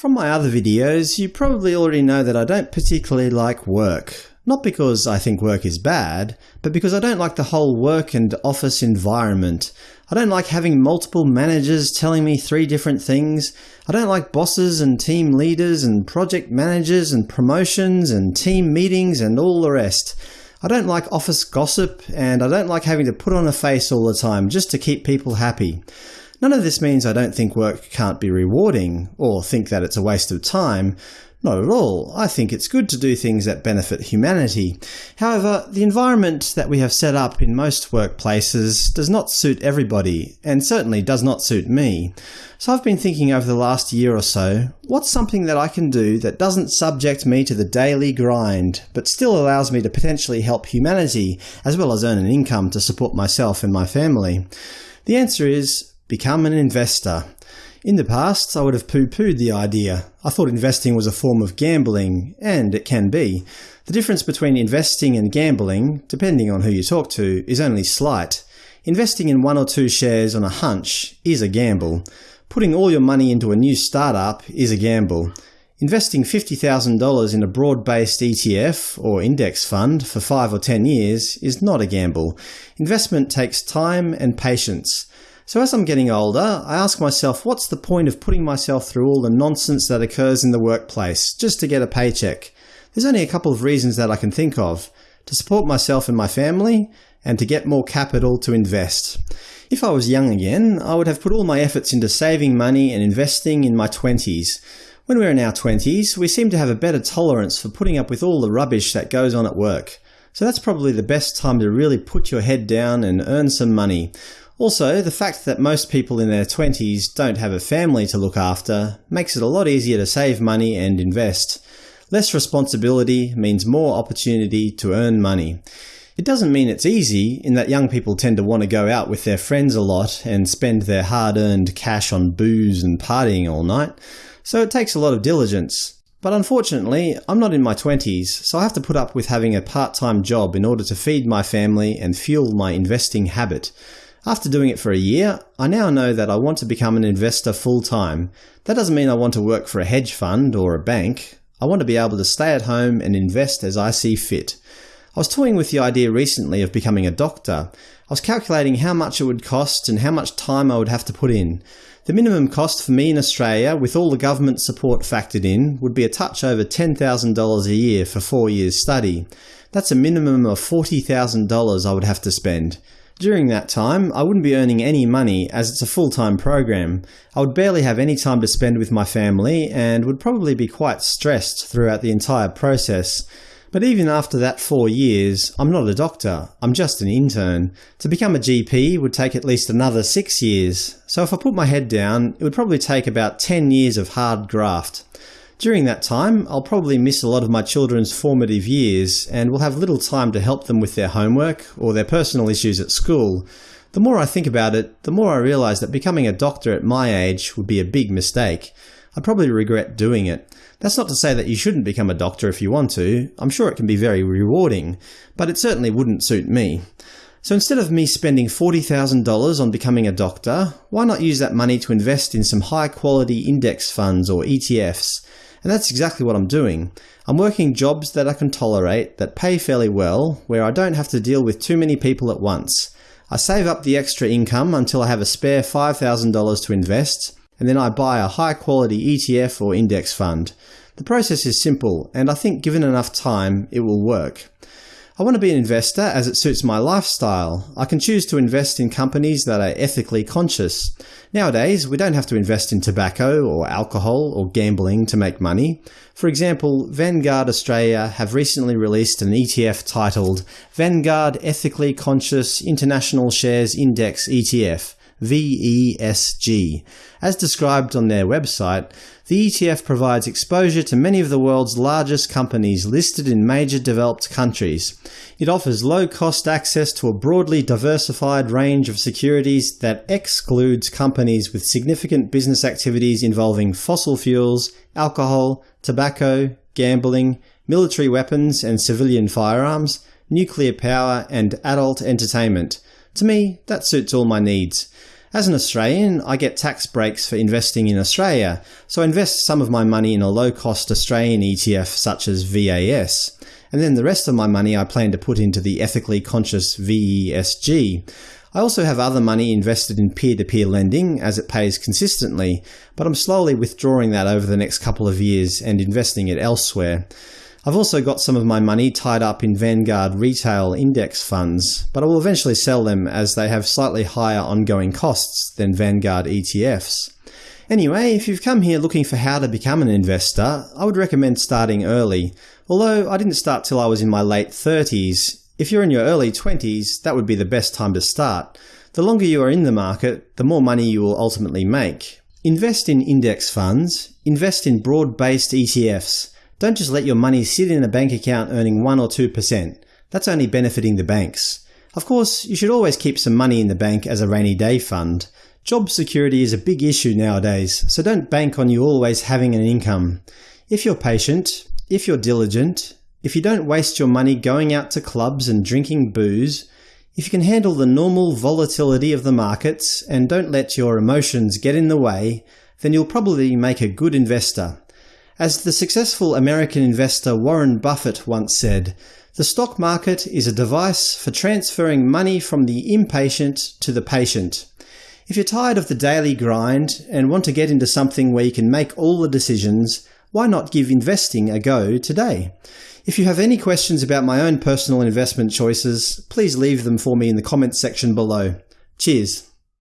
From my other videos, you probably already know that I don't particularly like work. Not because I think work is bad, but because I don't like the whole work and office environment. I don't like having multiple managers telling me three different things. I don't like bosses and team leaders and project managers and promotions and team meetings and all the rest. I don't like office gossip, and I don't like having to put on a face all the time just to keep people happy. None of this means I don't think work can't be rewarding, or think that it's a waste of time. Not at all. I think it's good to do things that benefit humanity. However, the environment that we have set up in most workplaces does not suit everybody, and certainly does not suit me. So I've been thinking over the last year or so, what's something that I can do that doesn't subject me to the daily grind, but still allows me to potentially help humanity, as well as earn an income to support myself and my family? The answer is Become an investor. In the past, I would have pooh-poohed the idea. I thought investing was a form of gambling, and it can be. The difference between investing and gambling, depending on who you talk to, is only slight. Investing in one or two shares on a hunch is a gamble. Putting all your money into a new startup is a gamble. Investing $50,000 in a broad-based ETF or index fund for 5 or 10 years is not a gamble. Investment takes time and patience. So as I'm getting older, I ask myself what's the point of putting myself through all the nonsense that occurs in the workplace just to get a paycheck? There's only a couple of reasons that I can think of. To support myself and my family, and to get more capital to invest. If I was young again, I would have put all my efforts into saving money and investing in my 20s. When we're in our 20s, we seem to have a better tolerance for putting up with all the rubbish that goes on at work. So that's probably the best time to really put your head down and earn some money. Also, the fact that most people in their 20s don't have a family to look after makes it a lot easier to save money and invest. Less responsibility means more opportunity to earn money. It doesn't mean it's easy, in that young people tend to want to go out with their friends a lot and spend their hard-earned cash on booze and partying all night, so it takes a lot of diligence. But unfortunately, I'm not in my 20s, so I have to put up with having a part-time job in order to feed my family and fuel my investing habit. After doing it for a year, I now know that I want to become an investor full-time. That doesn't mean I want to work for a hedge fund or a bank. I want to be able to stay at home and invest as I see fit. I was toying with the idea recently of becoming a doctor. I was calculating how much it would cost and how much time I would have to put in. The minimum cost for me in Australia, with all the government support factored in, would be a touch over $10,000 a year for four years study. That's a minimum of $40,000 I would have to spend. During that time, I wouldn't be earning any money as it's a full-time program. I would barely have any time to spend with my family and would probably be quite stressed throughout the entire process. But even after that four years, I'm not a doctor, I'm just an intern. To become a GP would take at least another six years, so if I put my head down, it would probably take about 10 years of hard graft. During that time, I'll probably miss a lot of my children's formative years and will have little time to help them with their homework or their personal issues at school. The more I think about it, the more I realise that becoming a doctor at my age would be a big mistake. I'd probably regret doing it. That's not to say that you shouldn't become a doctor if you want to. I'm sure it can be very rewarding, but it certainly wouldn't suit me. So instead of me spending $40,000 on becoming a doctor, why not use that money to invest in some high-quality index funds or ETFs? And that's exactly what I'm doing. I'm working jobs that I can tolerate, that pay fairly well, where I don't have to deal with too many people at once. I save up the extra income until I have a spare $5,000 to invest, and then I buy a high-quality ETF or index fund. The process is simple, and I think given enough time, it will work. I want to be an investor as it suits my lifestyle. I can choose to invest in companies that are ethically conscious. Nowadays, we don't have to invest in tobacco or alcohol or gambling to make money. For example, Vanguard Australia have recently released an ETF titled Vanguard Ethically Conscious International Shares Index ETF VESG. As described on their website, the ETF provides exposure to many of the world's largest companies listed in major developed countries. It offers low-cost access to a broadly diversified range of securities that excludes companies with significant business activities involving fossil fuels, alcohol, tobacco, gambling, military weapons and civilian firearms, nuclear power, and adult entertainment. To me, that suits all my needs. As an Australian, I get tax breaks for investing in Australia, so I invest some of my money in a low-cost Australian ETF such as VAS, and then the rest of my money I plan to put into the ethically conscious VESG. I also have other money invested in peer-to-peer -peer lending, as it pays consistently, but I'm slowly withdrawing that over the next couple of years and investing it elsewhere. I've also got some of my money tied up in Vanguard retail index funds, but I will eventually sell them as they have slightly higher ongoing costs than Vanguard ETFs. Anyway, if you've come here looking for how to become an investor, I would recommend starting early. Although I didn't start till I was in my late 30s, if you're in your early 20s, that would be the best time to start. The longer you are in the market, the more money you will ultimately make. Invest in index funds, invest in broad-based ETFs, don't just let your money sit in a bank account earning 1 or 2%. That's only benefiting the banks. Of course, you should always keep some money in the bank as a rainy day fund. Job security is a big issue nowadays, so don't bank on you always having an income. If you're patient, if you're diligent, if you don't waste your money going out to clubs and drinking booze, if you can handle the normal volatility of the markets and don't let your emotions get in the way, then you'll probably make a good investor. As the successful American investor Warren Buffett once said, the stock market is a device for transferring money from the impatient to the patient. If you're tired of the daily grind and want to get into something where you can make all the decisions, why not give investing a go today? If you have any questions about my own personal investment choices, please leave them for me in the comments section below. Cheers!